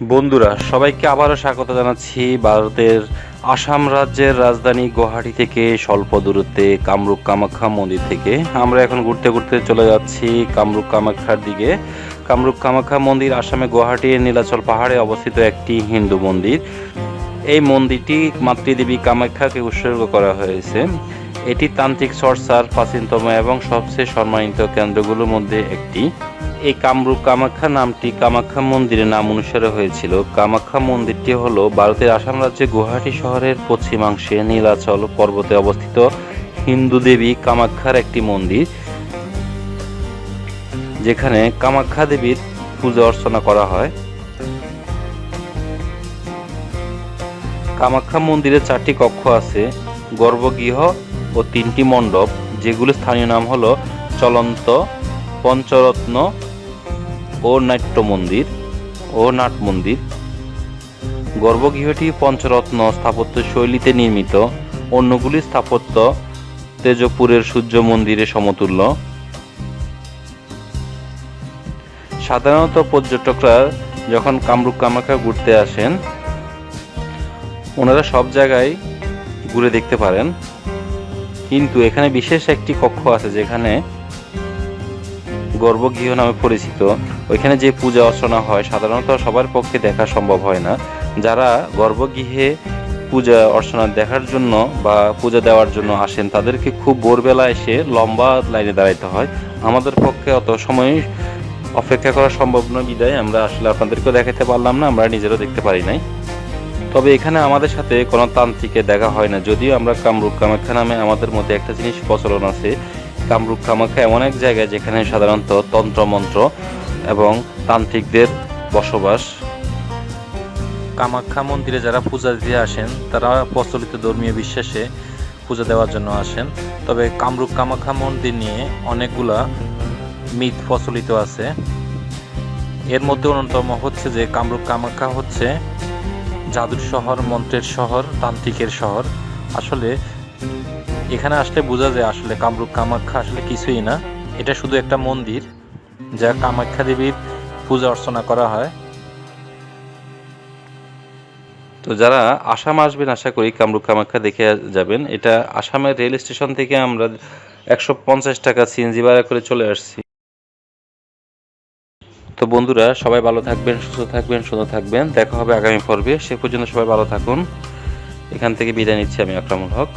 বন্ধুরা, সবাইকে আবারও স্বাগত জানাচ্ছি ভারতের আসাম রাজ্যের রাজধানী গুয়াহাটি থেকে স্বল্প দূরত্বে কামরূপ কামাখ্যা মন্দির থেকে। আমরা এখন ঘুরতে ঘুরতে চলে যাচ্ছি কামরূপ কামাখ্যার দিকে। কামরূপ কামাখ্যা মন্দির আসামে গুয়াহাটির নীলাচল পাহাড়ে অবস্থিত একটি হিন্দু মন্দির। এই মন্দিরটি মাতৃদেবী কামাখ্যাকে উৎসর্গ করা হয়েছে। এটি তান্ত্রিক চর্চার প্রাচীনতম এবং সবচেয়ে সম্মানিত কেন্দ্রগুলোর মধ্যে একটি। এই কামরূপ কামাখ্যা নামটি কামাখ্যা মন্দিরের নাম অনুসারে হয়েছিল। কামাখ্যা মন্দিরটি হল ভারতের আসাম রাজ্যে গুয়াহাটি শহরের পশ্চিমাংশে নীলাচল পর্বতে অবস্থিত হিন্দু দেবী কামাখ্যার একটি মন্দির, যেখানে কামাখ্যা দেবীর পূজা অর্চনা করা হয়। কামাখ্যা মন্দিরে চারটি কক্ষ আছে, গর্ভগৃহ ও তিনটি মণ্ডপ, যেগুলো স্থানীয় নাম হলো চলন্ত, পঞ্চরত্ন ও নাট্য মন্দির ও নাট মন্দির গর্ভগৃহটি পঞ্চরত্ন স্থাপত্য শৈলীতে নির্মিত। অন্যগুলি স্থাপত্য তেজপুরের সূর্য মন্দিরের সমতুল্য। সাধারণত পর্যটকরা যখন কামরূপ কামাখ্যা ঘুরতে আসেন, ওনারা সব জায়গায় ঘুরে দেখতে পারেন। কিন্তু এখানে বিশেষ একটি কক্ষ আছে যেখানে গর্ভগৃহ নামে পরিচিত। ওইখানে যে পূজা অর্চনা হয়, সাধারণত সবার পক্ষে দেখা সম্ভব হয় না। যারা গর্ভগৃহে পূজা অর্চনা দেখার জন্য বা পূজা দেওয়ার জন্য আসেন, তাদেরকে খুব ভোরবেলা এসে লম্বা লাইনে দাঁড়াইতে হয়। আমাদের পক্ষে অত সময় অপেক্ষা করা সম্ভব নয়, বিদায়। আমরা আসলে আপনাদেরকেও দেখাতে পারলাম না, আমরা নিজেরও দেখতে পারি নাই। তবে এখানে আমাদের সাথে কোনো তান্ত্রিকে দেখা হয় না। যদিও আমরা কামরূপ কামাখ্যা নামে আমাদের মধ্যে একটা জিনিস প্রচলন আছে কামরূপ কামাখ্যা এমন এক জায়গায় যেখানে সাধারণত তন্ত্রমন্ত্র এবং তান্ত্রিকদের বসবাস। কামাখ্যা মন্দিরে যারা পূজা দিতে আসেন, তারা প্রচলিত ধর্মীয় বিশ্বাসে পূজা দেওয়ার জন্য আসেন। তবে কামরূপ কামাখ্যা মন্দির নিয়ে অনেকগুলা মিথ প্রচলিত আছে। এর মধ্যে অন্যতম হচ্ছে যে কামরূপ কামাখ্যা হচ্ছে জাদুর শহর, মন্ত্রের শহর, তান্ত্রিকের শহর। আসলে এখানে আসলে বোঝা যায় আসলে কামরূপ কামাখ্যা আসলে কিছুই না। এটা শুধু একটা মন্দির, যা কামাখ্যা দেবীর পূজা অর্চনা করা হয়। তো যারা আসাম আসবেন, আশা করি কামরূপ কামাখ্যা দেখে যাবেন। এটা আসামের রেল স্টেশন থেকে আমরা একশো পঞ্চাশ টাকা সিএনজি ভাড়া করে চলে আসছি। তো বন্ধুরা, সবাই ভালো থাকবেন, সুস্থ থাকবেন, সুন্দর থাকবেন। দেখা হবে আগামী পর্বে। সে পর্যন্ত সবাই ভালো থাকুন। এখান থেকে বিদায় নিচ্ছি আমি আকরামুল হক।